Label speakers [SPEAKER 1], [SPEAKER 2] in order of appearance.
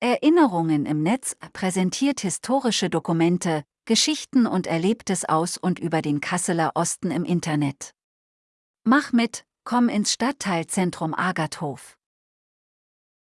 [SPEAKER 1] Erinnerungen im Netz präsentiert historische Dokumente, Geschichten und Erlebtes aus und über den Kasseler Osten im Internet. Mach mit, komm ins Stadtteilzentrum Agathof.